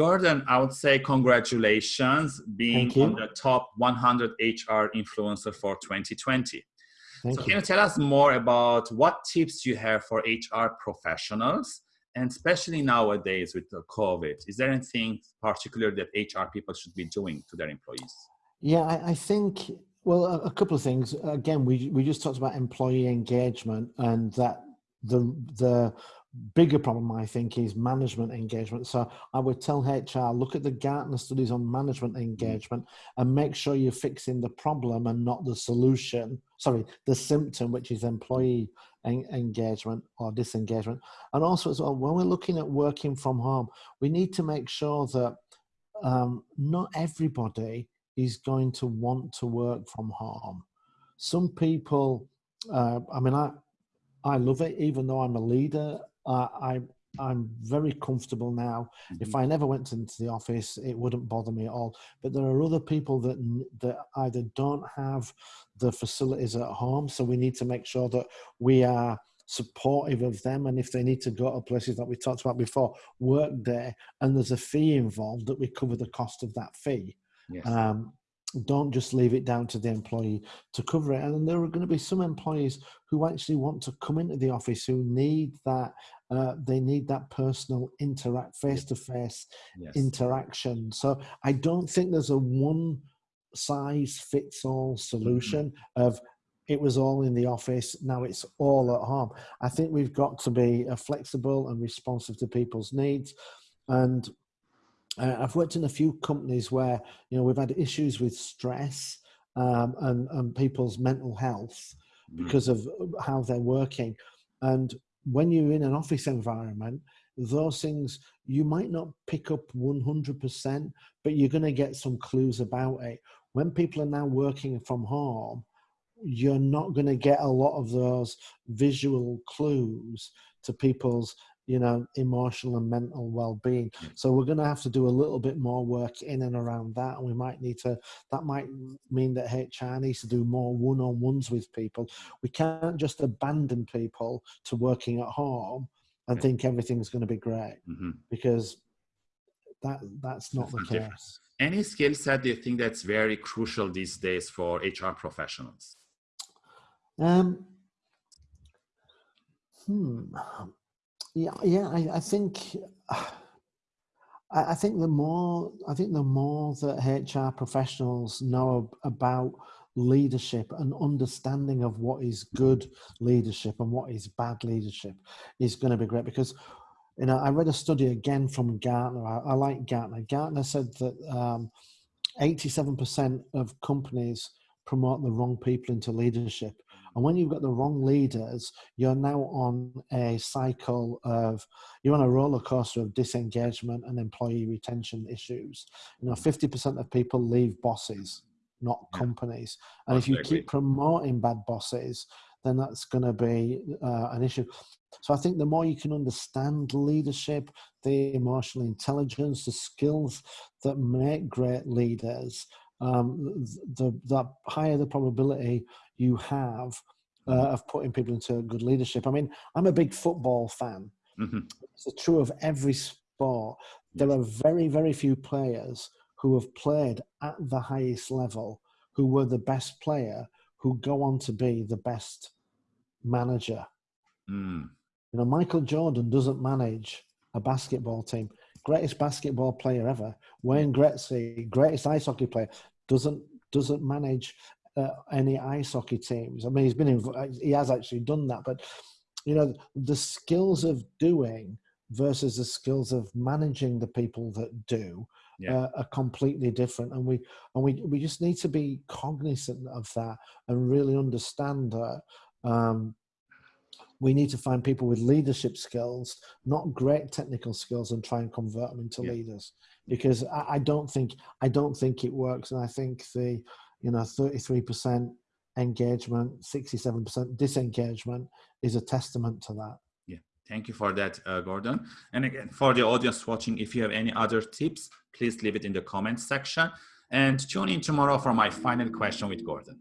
Gordon, I would say congratulations being on the top 100 HR influencer for 2020. Thank so you. can you tell us more about what tips you have for HR professionals and especially nowadays with the COVID, is there anything particular that HR people should be doing to their employees? Yeah, I, I think, well, a, a, couple of things. Again, we, we just talked about employee engagement and that the, the bigger problem, I think, is management engagement. So I would tell HR, look at the Gartner studies on management mm-hmm. engagement and make sure you're fixing the problem and not the solution. Sorry, the symptom, which is employee en engagement or disengagement. And also as well, when we're looking at working from home, we need to make sure that um, not everybody is going to want to work from home. Some people, uh, I mean, I, I love it, even though I'm a leader uh, I I'm very comfortable now. Mm-hmm. If I never went into the office, it wouldn't bother me at all. But there are other people that that either don't have the facilities at home, so we need to make sure that we are supportive of them. And if they need to go to places that we talked about before, work there, and there's a fee involved, that we cover the cost of that fee. Yes. Um, don't just leave it down to the employee to cover it. And there are going to be some employees who actually want to come into the office who need that. Uh, they need that personal interact, face-to-face yes. interaction. So I don't think there's a one size fits all solution mm-hmm. of it was all in the office now it's all at home i think we've got to be uh, flexible and responsive to people's needs and uh, I've worked in a few companies where you know we've had issues with stress um, and, and people's mental health mm. because of how they're working. And when you're in an office environment, those things you might not pick up 100%, but you're going to get some clues about it. When people are now working from home, you're not going to get a lot of those visual clues to people's you know, emotional and mental well-being. So we're going to have to do a little bit more work in and around that, and we might need to. That might mean that HR needs to do more one-on-ones with people. We can't just abandon people to working at home and think everything's going to be great mm-hmm. because that that's not the case. Any skill set do you think that's very crucial these days for HR professionals? Um, hmm yeah, yeah. I, I think I, think the more I think the more that HR professionals know about leadership and understanding of what is good leadership and what is bad leadership is going to be great because you know I read a study again from Gartner. I, I like Gartner. Gartner said that um, 87% of companies promote the wrong people into leadership and when you've got the wrong leaders, you're now on a cycle of, you're on a roller coaster of disengagement and employee retention issues. You know, 50% of people leave bosses, not companies. And if you keep promoting bad bosses, then that's going to be uh, an issue. So I think the more you can understand leadership, the emotional intelligence, the skills that make great leaders, um, the, the higher the probability you have uh, mm-hmm. of putting people into good leadership. I mean, I'm a big football fan. Mm-hmm. It's true of every sport. There are very, very few players who have played at the highest level, who were the best player, who go on to be the best manager. Mm. You know, Michael Jordan doesn't manage a basketball team. Greatest basketball player ever. Wayne Gretzky, greatest ice hockey player, doesn't doesn't manage uh, any ice hockey teams. I mean, he's been in, he has actually done that, but you know, the skills of doing versus the skills of managing the people that do yeah. uh, are completely different, and we and we we just need to be cognizant of that and really understand that. Um, we need to find people with leadership skills, not great technical skills, and try and convert them into yeah. leaders. Because I, I don't think I don't think it works, and I think the you know, 33% engagement, 67% disengagement is a testament to that. Yeah, thank you for that, uh, Gordon. And again, for the audience watching, if you have any other tips, please leave it in the comments section. And tune in tomorrow for my final question with Gordon.